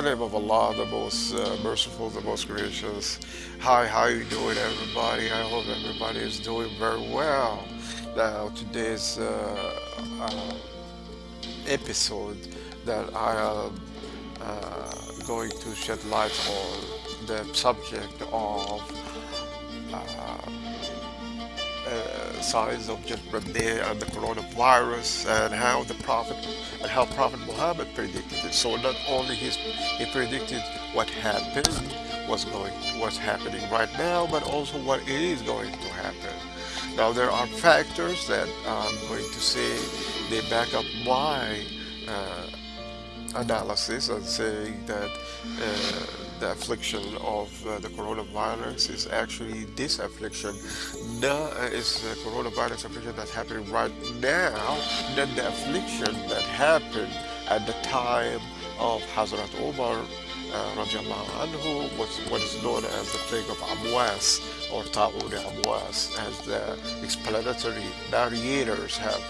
The name of Allah, the most uh, merciful, the most gracious. Hi, how you doing, everybody? I hope everybody is doing very well. Now, today's uh, uh, episode that I am uh, going to shed light on the subject of uh, signs of Judgment Day and the coronavirus and how the Prophet and how Prophet Muhammad predicted it. So not only his, he predicted what happened, what's going, what's happening right now, but also what is going to happen. Now there are factors that I'm going to say they back up my uh, analysis and saying that uh, the affliction of uh, the coronavirus is actually this affliction. No, uh, is the coronavirus affliction that's happening right now, not the affliction that happened at the time of Hazrat Omar uh, anhu, what's, what is known as the plague of Amwas or Ta'un Amwas, as the explanatory narrators have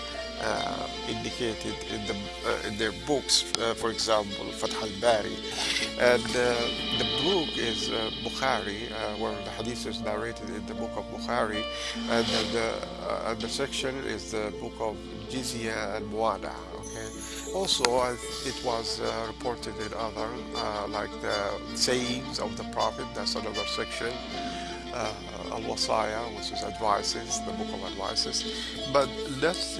uh, indicated in the uh, in their books, uh, for example, Fath al-Bari, and uh, the book is uh, Bukhari, where the hadith is narrated in the book of Bukhari, and the the section is the book of Jizya and Muana. Okay. Also, it was reported in other like the sayings of the Prophet. That's another section uh, Al-Wasaya, which is advices, the book of advices. But let's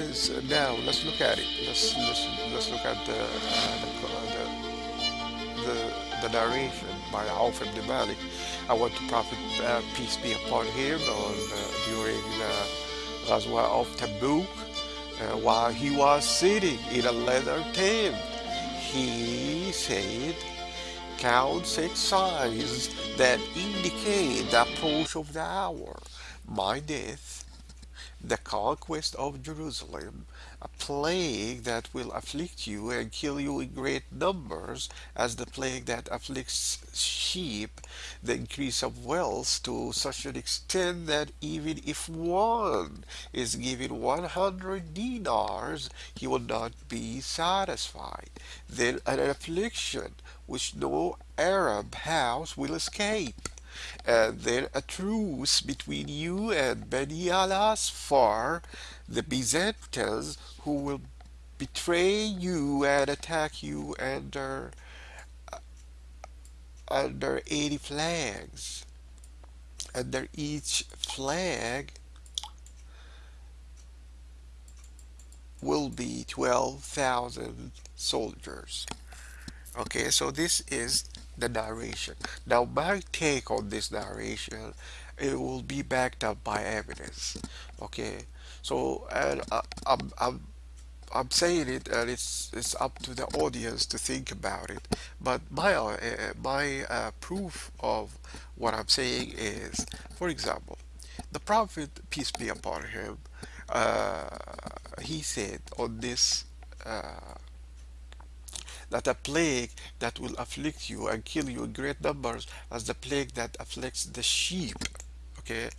now let's look at it. Let's let's, let's look at the, uh, the, the, the narration by Auf ibn Malik. I want to Prophet uh, peace be upon him on uh, during the Ghazwa of Tabuk uh, while he was sitting in a leather tent. He said count six signs that indicate the approach of the hour, my death, the conquest of Jerusalem, a plague that will afflict you and kill you in great numbers, as the plague that afflicts sheep, the increase of wealth to such an extent that even if one is given 100 dinars, he will not be satisfied. Then an affliction which no Arab house will escape and then a truce between you and Beni al-Asfar, the Byzantines, who will betray you and attack you under uh, under 80 flags. Under each flag will be 12,000 soldiers. Okay, so this is the narration. Now, my take on this narration, it will be backed up by evidence. Okay, so and I, I'm, I'm I'm saying it, and it's it's up to the audience to think about it. But my uh, my uh, proof of what I'm saying is, for example, the Prophet peace be upon him, uh, he said on this uh, that a plague that will afflict you and kill you in great numbers as the plague that afflicts the sheep okay?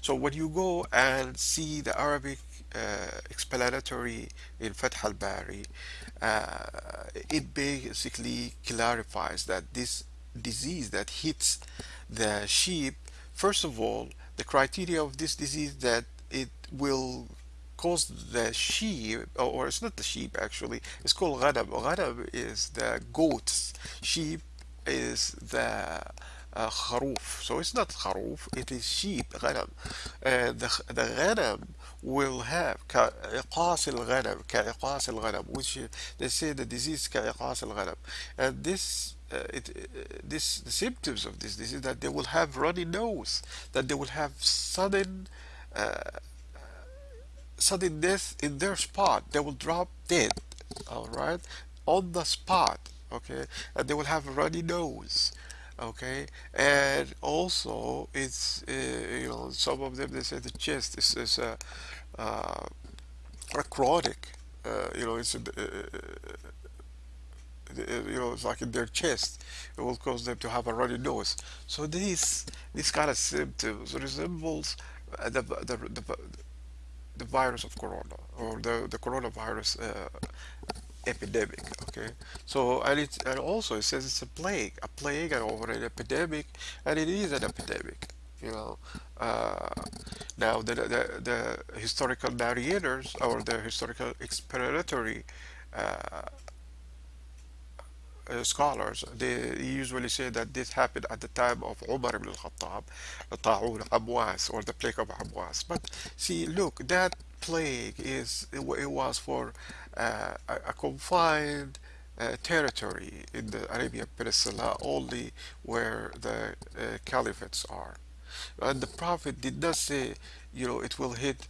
So when you go and see the Arabic uh, explanatory in Fath al-Bari uh, it basically clarifies that this disease that hits the sheep first of all the criteria of this disease that it will calls the sheep, or it's not the sheep actually, it's called ghadab. Ghadab is the goats, sheep is the uh, kharuf. So it's not kharuf, it is sheep, ghanam. Uh, the, the ghanam will have ka'iqas al-ghanam, ka'iqas al-ghanam, which uh, they say the disease ka'iqas al-ghanam. And this uh, it, uh, this the symptoms of this disease that they will have runny nose, that they will have sudden uh, sudden death in their spot they will drop dead all right on the spot okay? And they will have a runny nose okay? And also it's uh, you know some of them they say the chest is, is a, uh, a chronic uh, you know it's a, uh, uh, you know it's like in their chest. It will cause them to have a runny nose. So these these kind of symptoms resembles the, the, the the virus of corona or the, the coronavirus uh, epidemic. Okay, so and it's and also it says it's a plague, a plague, and over an epidemic, and it is an epidemic. You know, uh, now the, the the historical narrators or the historical explanatory uh, scholars, they usually say that this happened at the time of Umar ibn al-Khattab, Ta'un Amwas, or the plague of Amwas. But see, look, that plague is, it, it was for uh, a, a confined uh, territory in the Arabian Peninsula, only where the uh, caliphates are. And the Prophet did not say, you know, it will hit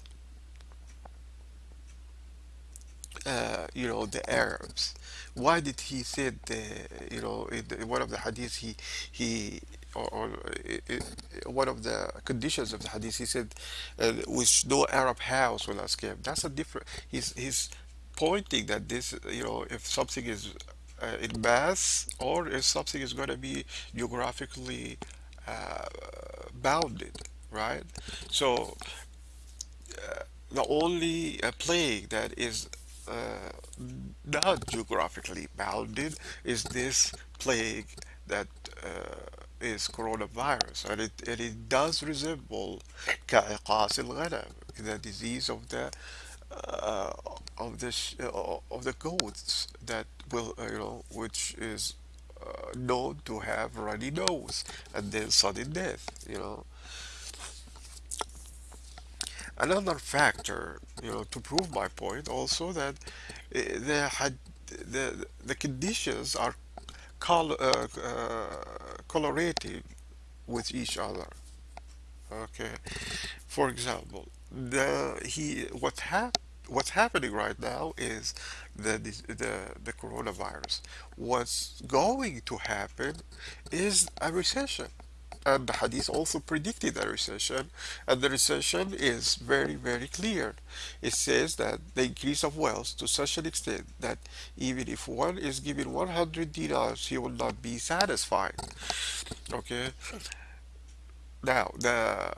uh, you know, the Arabs. Why did he say the, you know, in, one of the hadiths he he or, or i i one of the conditions of the hadith he said, uh, which no Arab house will escape. That's a different. He's he's pointing that this, you know, if something is uh, in mass or if something is going to be geographically uh, bounded, right? So the only uh, plague that is uh, not geographically bounded is this plague that uh, is coronavirus, and it and it does resemble كإقاص الغنم, the disease of the uh, of the sh uh, of the goats that will uh, you know which is uh, known to have runny nose and then sudden death. You know, Another factor, you know, to prove my point also that uh, the had the the conditions are col uh, uh, correlating with each other. Okay, for example, the he what hap what's happening right now is the the the coronavirus. What's going to happen is a recession. And the hadith also predicted a recession, and the recession is very, very clear. It says that the increase of wealth to such an extent that even if one is given 100 dinars, he will not be satisfied. Okay, now, the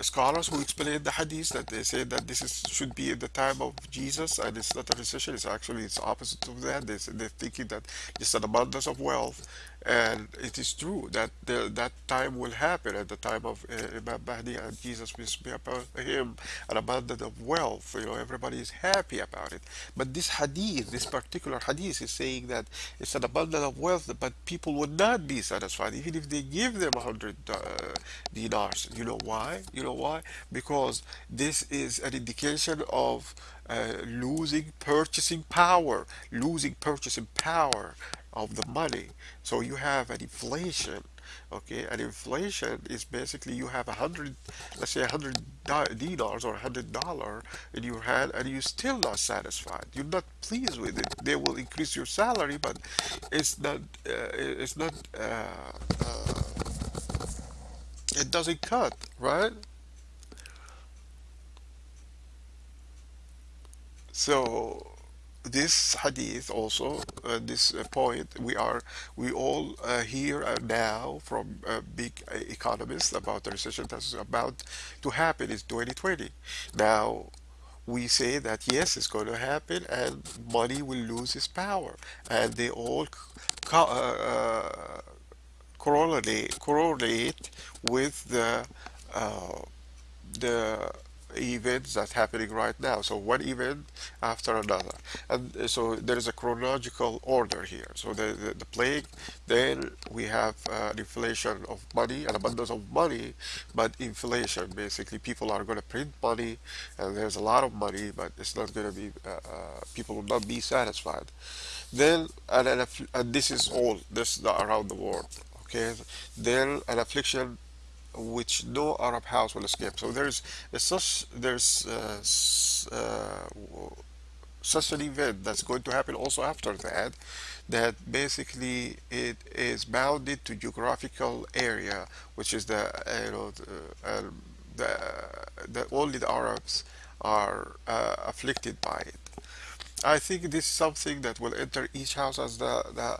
scholars who explain the hadith that they say that this is should be in the time of Jesus and it's not a recession, it's actually it's opposite of that. They, they're thinking that it's an abundance of wealth, and it is true that the, that time will happen at the time of Imam Mahdi and Jesus peace be upon him, an abundance of wealth. You know, everybody is happy about it. But this hadith, this particular hadith, is saying that it's an abundance of wealth, but people would not be satisfied even if they give them a hundred uh, dinars. You know why? You know why? Because this is an indication of uh, losing purchasing power, losing purchasing power of the money. So you have an inflation. Okay, and inflation is basically you have a hundred, let's say a hundred dinars or a hundred dollar in your hand, and you're still not satisfied. You're not pleased with it. They will increase your salary, but it's not, uh, it's not, uh, uh, it doesn't cut, right? So this hadith also, uh, this uh, point, we are we all uh, hear uh, now from uh, big economists about the recession that's about to happen in 2020. Now we say that yes, it's going to happen, and money will lose its power, and they all co uh, correlate correlate with the the events that's happening right now. So one event after another. And uh, so there is a chronological order here. So the, the, the plague, then we have uh, inflation of money, an abundance of money, but inflation, basically people are going to print money and there's a lot of money, but it's not going to be, uh, uh, people will not be satisfied. Then, and, an aff- and this is all, this is around the world. Okay, then an affliction which no Arab house will escape. So there's, such there's uh, uh, such an event that's going to happen also after that, that basically it is bounded to geographical area, which is the uh, you know the, um, the, the only the Arabs are uh, afflicted by it. I think this is something that will enter each house as the the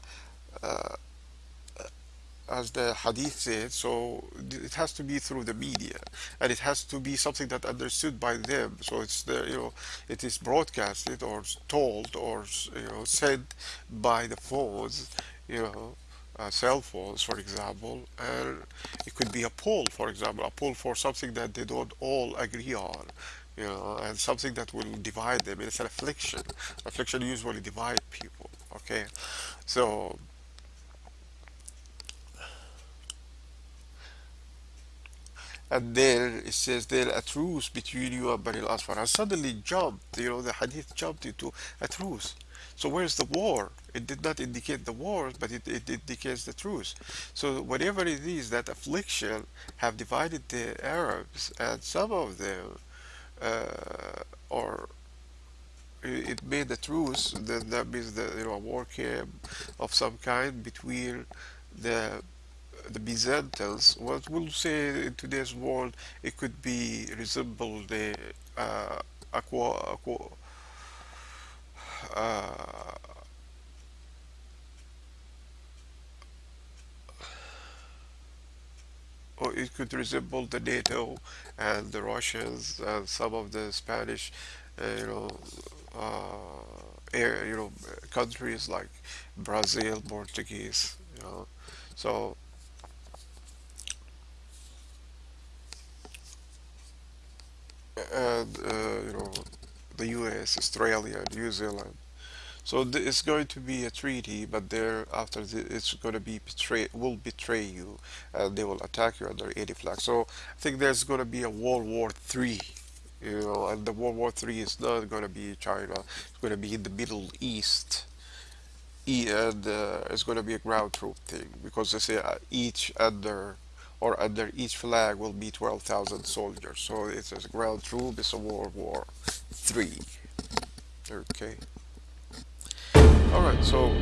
as the hadith said, so it has to be through the media, and it has to be something that understood by them. So it's the you know it is broadcasted or told or you know said by the phones, you know. Uh, cell phones, for example, and it could be a poll, for example, a poll for something that they don't all agree on, you know, and something that will divide them. It's an affliction. Affliction usually divide people. Okay, so And there it says there a truce between you and Bani al-Asfar. And suddenly jumped, you know, the hadith jumped into a truce. So where's the war? It did not indicate the war, but it, it indicates the truce. So whatever it is, that affliction have divided the Arabs, and some of them, uh, or it made a truce, then that means that, you know, a war came of some kind between the the Byzantines, what we'll say in today's world, it could be resemble the uh, aqua, aqua uh, or it could resemble the NATO and the Russians and some of the Spanish, uh, you know, uh, air, you know, countries like Brazil, Portuguese, you know. So and uh, you know the US, Australia, New Zealand. So it's going to be a treaty, but there after the, it's going to be betray will betray you, and they will attack you under any flag. So I think there's going to be a World War Three, you know, and the World War Three is not going to be China. It's going to be in the Middle East. And uh, it's going to be a ground troop thing because they say uh, each under or under each flag will be 12,000 soldiers. So it's a ground troop, it's a World War Three. Okay. All right. So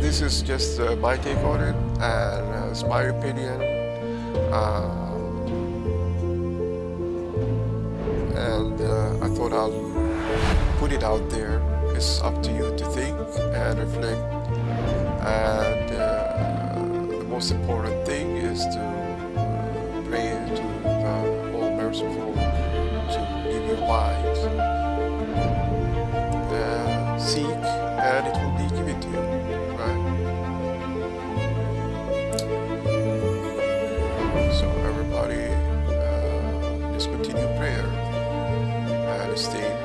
this is just uh, my take on it, and uh, it's my opinion. Uh, and uh, I thought I'll put it out there. It's up to you to think and reflect. And uh, the most important thing is to pray to the All Merciful to give you light uh, seek and it will be given to you right? So everybody uh, just continue prayer and stay